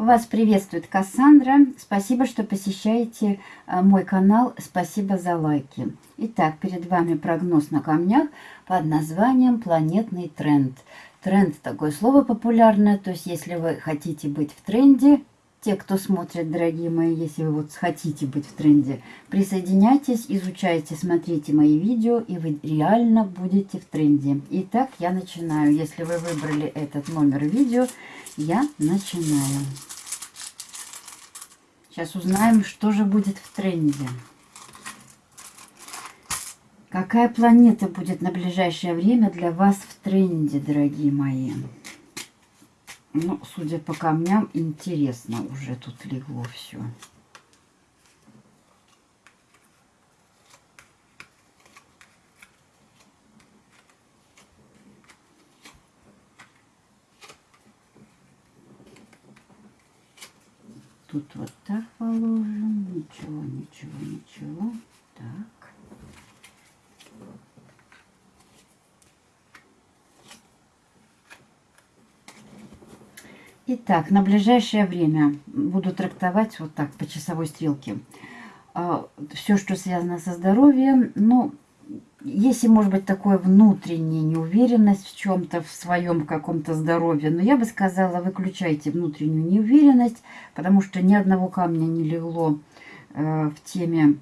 Вас приветствует Кассандра. Спасибо, что посещаете э, мой канал. Спасибо за лайки. Итак, перед вами прогноз на камнях под названием «Планетный тренд». Тренд – такое слово популярное, то есть если вы хотите быть в тренде, те, кто смотрит, дорогие мои, если вы вот хотите быть в тренде, присоединяйтесь, изучайте, смотрите мои видео, и вы реально будете в тренде. Итак, я начинаю. Если вы выбрали этот номер видео, я начинаю. Сейчас узнаем, что же будет в тренде. Какая планета будет на ближайшее время для вас в тренде, дорогие мои? Ну, судя по камням, интересно уже тут легло все. Тут вот так положим. Ничего, ничего, ничего. Так. Итак, на ближайшее время буду трактовать вот так по часовой стрелке. А, Все, что связано со здоровьем, ну, если, может быть, такое внутренняя неуверенность в чем-то, в своем каком-то здоровье, но я бы сказала, выключайте внутреннюю неуверенность, потому что ни одного камня не легло э, в теме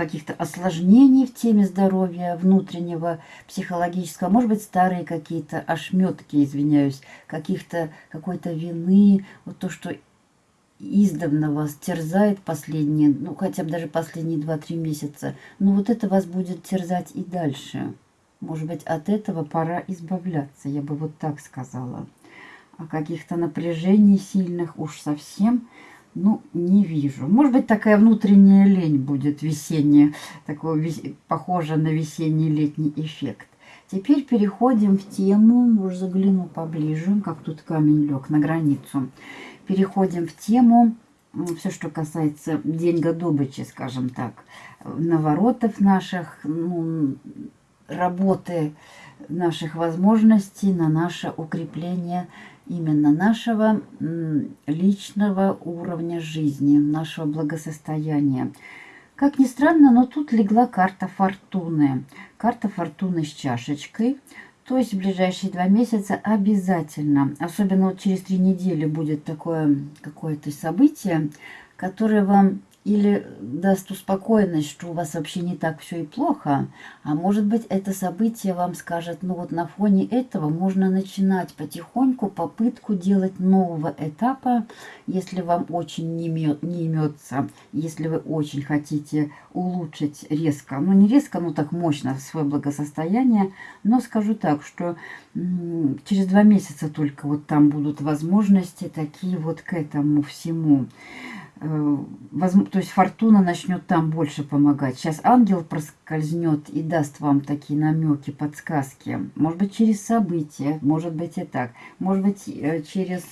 каких-то осложнений в теме здоровья внутреннего, психологического, может быть, старые какие-то ошметки, извиняюсь, каких-то, какой-то вины, вот то, что издавна вас терзает последние, ну, хотя бы даже последние 2-3 месяца, ну, вот это вас будет терзать и дальше. Может быть, от этого пора избавляться, я бы вот так сказала. А каких-то напряжений сильных уж совсем ну, не вижу. Может быть, такая внутренняя лень будет весенняя, такой вес... похоже на весенний летний эффект. Теперь переходим в тему, уже загляну поближе, как тут камень лег на границу. Переходим в тему, все, что касается деньга добычи, скажем так, наворотов наших, ну, работы наших возможностей на наше укрепление именно нашего личного уровня жизни, нашего благосостояния. Как ни странно, но тут легла карта фортуны. Карта фортуны с чашечкой. То есть в ближайшие два месяца обязательно, особенно вот через три недели будет такое какое-то событие, которое вам или даст успокоенность, что у вас вообще не так все и плохо, а может быть это событие вам скажет, ну вот на фоне этого можно начинать потихоньку попытку делать нового этапа, если вам очень не, имет, не имется, если вы очень хотите улучшить резко, ну не резко, но так мощно свое благосостояние, но скажу так, что через два месяца только вот там будут возможности такие вот к этому всему. Э, то есть фортуна начнет там больше помогать. Сейчас ангел проскользнет и даст вам такие намеки, подсказки. Может быть, через события, может быть и так. Может быть, э, через,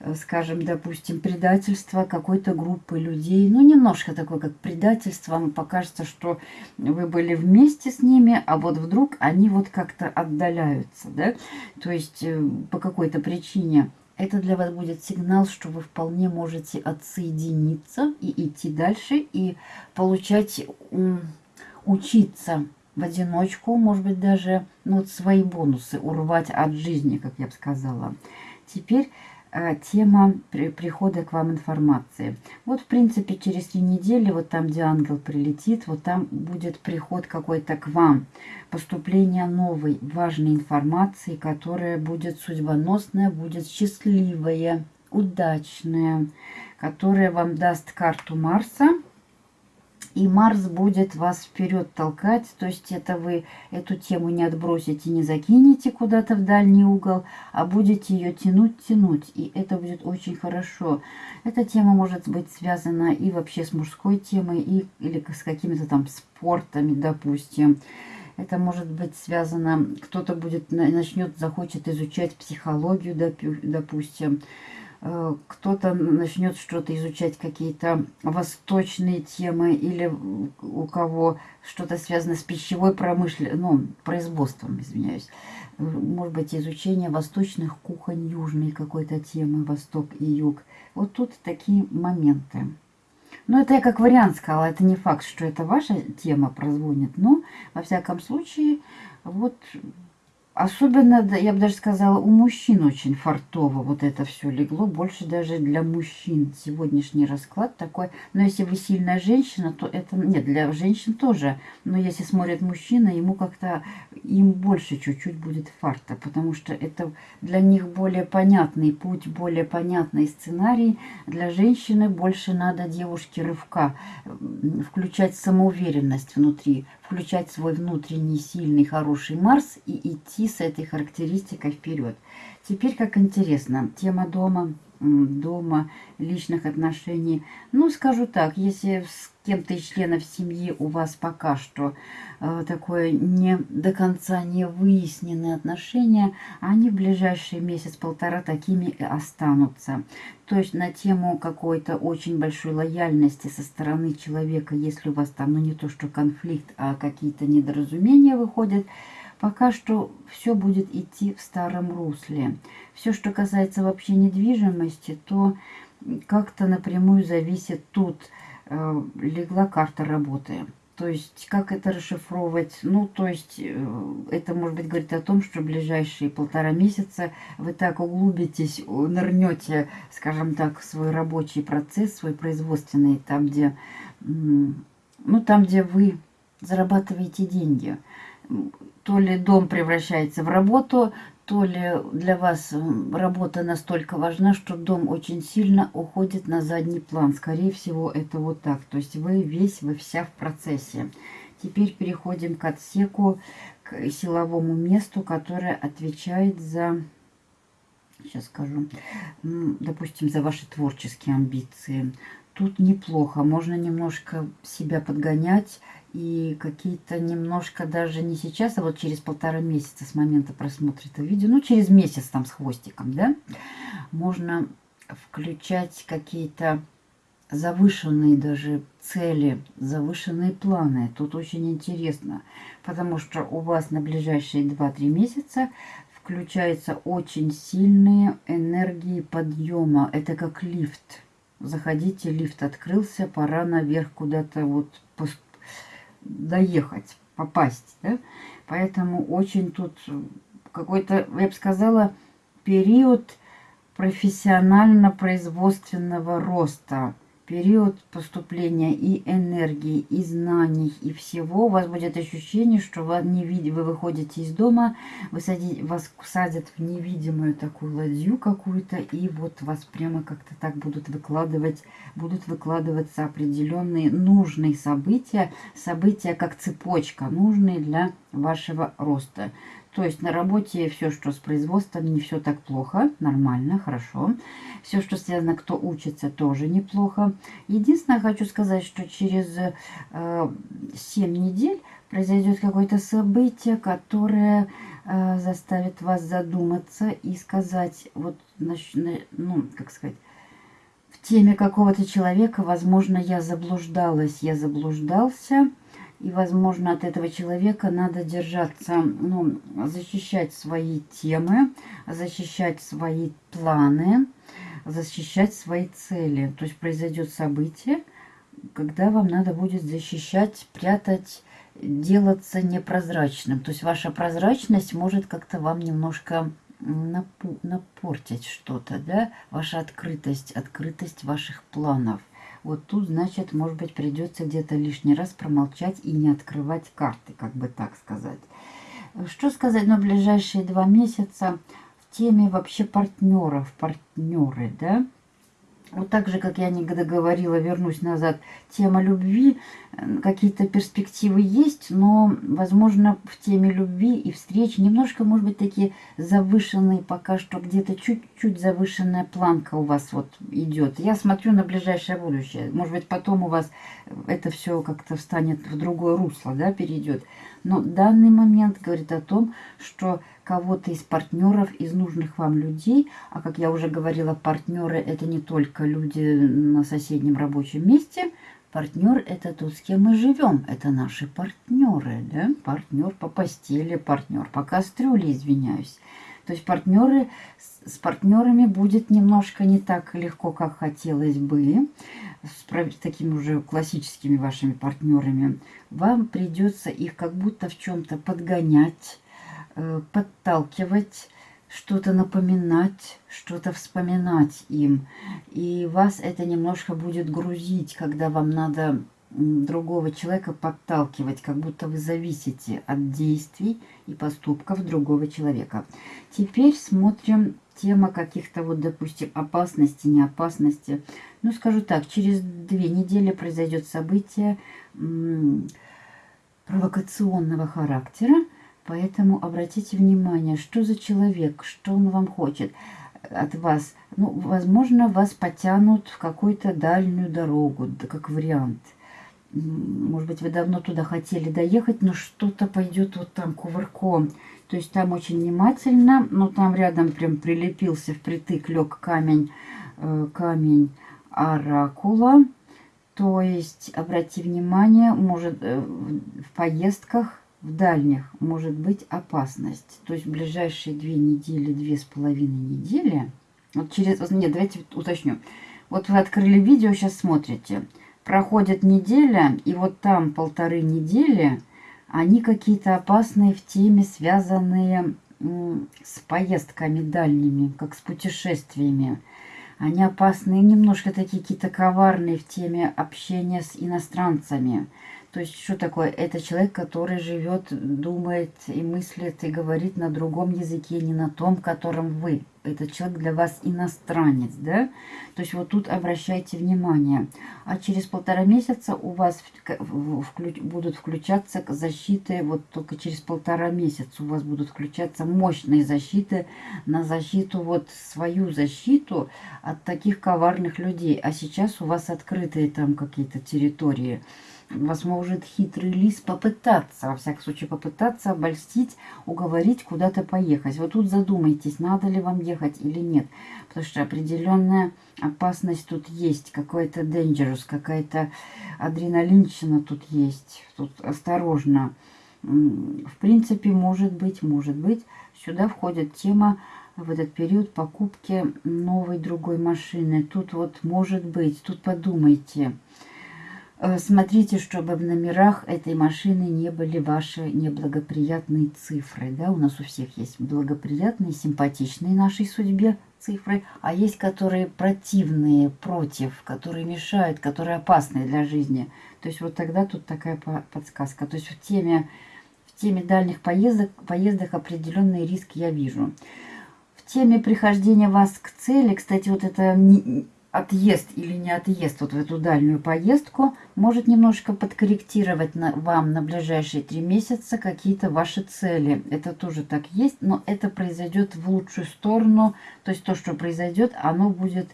э, скажем, допустим, предательство какой-то группы людей. Ну, немножко такое, как предательство. Вам покажется, что вы были вместе с ними, а вот вдруг они вот как-то отдаляются, да? То есть по какой-то причине это для вас будет сигнал, что вы вполне можете отсоединиться и идти дальше, и получать, учиться в одиночку, может быть, даже ну, вот свои бонусы урвать от жизни, как я бы сказала. Теперь тема при, прихода к вам информации. Вот, в принципе, через три недели, вот там, где ангел прилетит, вот там будет приход какой-то к вам. Поступление новой важной информации, которая будет судьбоносная, будет счастливая, удачная, которая вам даст карту Марса – и Марс будет вас вперед толкать, то есть это вы эту тему не отбросите, не закинете куда-то в дальний угол, а будете ее тянуть, тянуть, и это будет очень хорошо. Эта тема может быть связана и вообще с мужской темой, и, или с какими-то там спортами, допустим. Это может быть связано, кто-то будет начнет, захочет изучать психологию, допустим, кто-то начнет что-то изучать, какие-то восточные темы, или у кого что-то связано с пищевой промышленностью, ну, производством, извиняюсь. Может быть, изучение восточных кухонь, южной какой-то темы, восток и юг. Вот тут такие моменты. Но это я как вариант сказала, это не факт, что это ваша тема прозвонит. Но, во всяком случае, вот Особенно, я бы даже сказала, у мужчин очень фартово вот это все легло. Больше даже для мужчин сегодняшний расклад такой. Но если вы сильная женщина, то это... Нет, для женщин тоже. Но если смотрит мужчина, ему как-то... Им больше чуть-чуть будет фарта. Потому что это для них более понятный путь, более понятный сценарий. Для женщины больше надо девушке рывка. Включать самоуверенность внутри включать свой внутренний сильный хороший Марс и идти с этой характеристикой вперед. Теперь, как интересно, тема дома, дома, личных отношений. Ну, скажу так, если с кем-то из членов семьи у вас пока что э, такое не до конца не выясненные отношения, они в ближайший месяц-полтора такими и останутся. То есть на тему какой-то очень большой лояльности со стороны человека, если у вас там, ну не то что конфликт, а какие-то недоразумения выходят, пока что все будет идти в старом русле. Все, что касается вообще недвижимости, то как-то напрямую зависит тут, э, легла карта работы. То есть, как это расшифровывать? Ну, то есть, э, это, может быть, говорит о том, что ближайшие полтора месяца вы так углубитесь, нырнете, скажем так, в свой рабочий процесс, свой производственный, там, где, ну, там, где вы зарабатываете деньги то ли дом превращается в работу, то ли для вас работа настолько важна, что дом очень сильно уходит на задний план. Скорее всего, это вот так. То есть вы весь, вы вся в процессе. Теперь переходим к отсеку, к силовому месту, которое отвечает за, сейчас скажу, допустим, за ваши творческие амбиции. Тут неплохо, можно немножко себя подгонять, и какие-то немножко даже не сейчас, а вот через полтора месяца с момента просмотра этого видео, ну через месяц там с хвостиком, да, можно включать какие-то завышенные даже цели, завышенные планы. Тут очень интересно, потому что у вас на ближайшие 2-3 месяца включаются очень сильные энергии подъема. Это как лифт. Заходите, лифт открылся, пора наверх куда-то вот доехать, попасть. Да? Поэтому очень тут какой-то, я бы сказала, период профессионально-производственного роста – период поступления и энергии, и знаний, и всего, у вас будет ощущение, что вы, не вид... вы выходите из дома, вы сади... вас садят в невидимую такую ладью какую-то, и вот вас прямо как-то так будут выкладывать, будут выкладываться определенные нужные события, события как цепочка, нужные для вашего роста. То есть на работе все, что с производством, не все так плохо, нормально, хорошо. Все, что связано, кто учится, тоже неплохо. Единственное, хочу сказать, что через э, 7 недель произойдет какое-то событие, которое э, заставит вас задуматься и сказать, вот, ну, как сказать, в теме какого-то человека, возможно, я заблуждалась, я заблуждался, и, возможно, от этого человека надо держаться, ну, защищать свои темы, защищать свои планы, защищать свои цели. То есть произойдет событие, когда вам надо будет защищать, прятать, делаться непрозрачным. То есть ваша прозрачность может как-то вам немножко напортить что-то, да? Ваша открытость, открытость ваших планов – вот тут, значит, может быть, придется где-то лишний раз промолчать и не открывать карты, как бы так сказать. Что сказать на ближайшие два месяца в теме вообще партнеров, партнеры, да? Вот так же, как я не договорила, вернусь назад, тема любви, какие-то перспективы есть, но, возможно, в теме любви и встреч немножко, может быть, такие завышенные, пока что где-то чуть-чуть завышенная планка у вас вот идет. Я смотрю на ближайшее будущее. Может быть, потом у вас это все как-то встанет в другое русло, да, перейдет. Но данный момент говорит о том, что кого-то из партнеров, из нужных вам людей. А как я уже говорила, партнеры это не только люди на соседнем рабочем месте. Партнер это тот, с кем мы живем. Это наши партнеры. Да? Партнер по постели, партнер по кастрюле, извиняюсь. То есть партнеры, с партнерами будет немножко не так легко, как хотелось бы. С такими уже классическими вашими партнерами. Вам придется их как будто в чем-то подгонять, э, подталкивать, что-то напоминать, что-то вспоминать им. И вас это немножко будет грузить, когда вам надо другого человека подталкивать, как будто вы зависите от действий и поступков другого человека. Теперь смотрим тема каких-то вот, допустим, опасности, неопасности. Ну, скажу так, через две недели произойдет событие провокационного характера, поэтому обратите внимание, что за человек, что он вам хочет от вас. Ну, возможно, вас потянут в какую-то дальнюю дорогу, как вариант – может быть, вы давно туда хотели доехать, но что-то пойдет вот там кувырком. То есть там очень внимательно, но там рядом прям прилепился впритык, лег камень, э, камень оракула. То есть, обрати внимание, может э, в поездках, в дальних, может быть опасность. То есть в ближайшие две недели, две с половиной недели, вот через, нет, давайте уточню. Вот вы открыли видео, сейчас смотрите проходит неделя, и вот там полторы недели, они какие-то опасные в теме, связанные с поездками дальними, как с путешествиями. Они опасные, немножко такие какие-то коварные в теме общения с иностранцами. То есть, что такое? Это человек, который живет, думает и мыслит, и говорит на другом языке, не на том, которым вы. Этот человек для вас иностранец, да? То есть, вот тут обращайте внимание. А через полтора месяца у вас вклю будут включаться защиты, вот только через полтора месяца у вас будут включаться мощные защиты на защиту, вот свою защиту от таких коварных людей. А сейчас у вас открытые там какие-то территории вас может хитрый лис попытаться, во всяком случае попытаться обольстить, уговорить куда-то поехать. Вот тут задумайтесь, надо ли вам ехать или нет. Потому что определенная опасность тут есть, какой-то dangerous, какая-то адреналинщина тут есть. Тут осторожно. В принципе, может быть, может быть, сюда входит тема в этот период покупки новой другой машины. Тут вот может быть, тут подумайте. Э, смотрите, чтобы в номерах этой машины не были ваши неблагоприятные цифры. Да? У нас у всех есть благоприятные, симпатичные нашей судьбе цифры, а есть которые противные, против, которые мешают, которые опасны для жизни. То есть вот тогда тут такая подсказка. То есть в теме, в теме дальних поездок, поездок определенные риски я вижу. В теме прихождения вас к цели, кстати, вот это отъезд или не отъезд вот в эту дальнюю поездку может немножко подкорректировать на, вам на ближайшие три месяца какие-то ваши цели. Это тоже так есть, но это произойдет в лучшую сторону. То есть то, что произойдет, оно будет,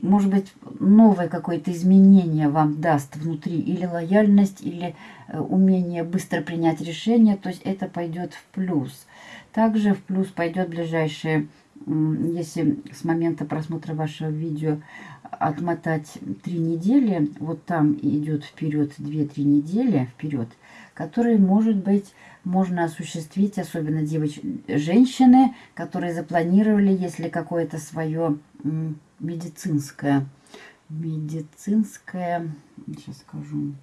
может быть, новое какое-то изменение вам даст внутри. Или лояльность, или э, умение быстро принять решение. То есть это пойдет в плюс. Также в плюс пойдет ближайшие если с момента просмотра вашего видео отмотать три недели, вот там идет вперед 2-3 недели вперед, которые, может быть, можно осуществить, особенно девоч... женщины, которые запланировали, если какое-то свое медицинское, медицинское, сейчас скажу,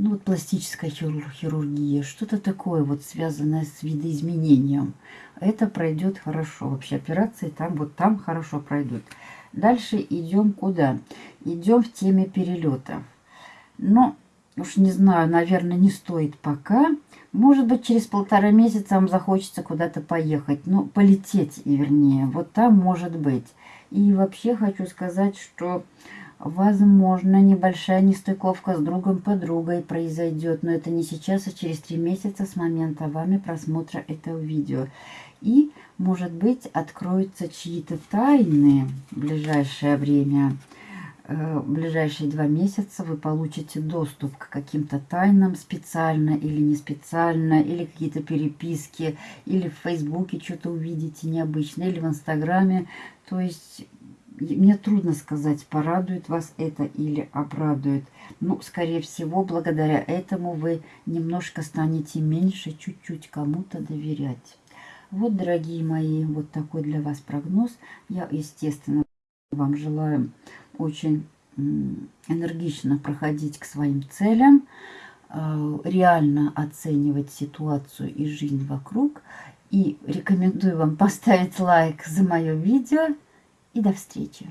ну вот пластическая хирургия, что-то такое вот связанное с видоизменением. Это пройдет хорошо. Вообще операции там вот там хорошо пройдут. Дальше идем куда? Идем в теме перелетов. Но уж не знаю, наверное, не стоит пока. Может быть, через полтора месяца вам захочется куда-то поехать. Ну, полететь, вернее. Вот там может быть. И вообще хочу сказать, что Возможно, небольшая нестыковка с другом-подругой произойдет, но это не сейчас, а через три месяца с момента вами просмотра этого видео. И, может быть, откроются чьи-то тайны в ближайшее время. э, в ближайшие два месяца вы получите доступ к каким-то тайнам специально или не специально, или какие-то переписки, или в Фейсбуке что-то увидите необычное, или в Инстаграме. То есть мне трудно сказать, порадует вас это или обрадует. Ну, скорее всего, благодаря этому вы немножко станете меньше чуть-чуть кому-то доверять. Вот, дорогие мои, вот такой для вас прогноз. Я, естественно, вам желаю очень энергично проходить к своим целям, э, реально оценивать ситуацию и жизнь вокруг. И рекомендую вам поставить лайк за мое видео. И до встречи!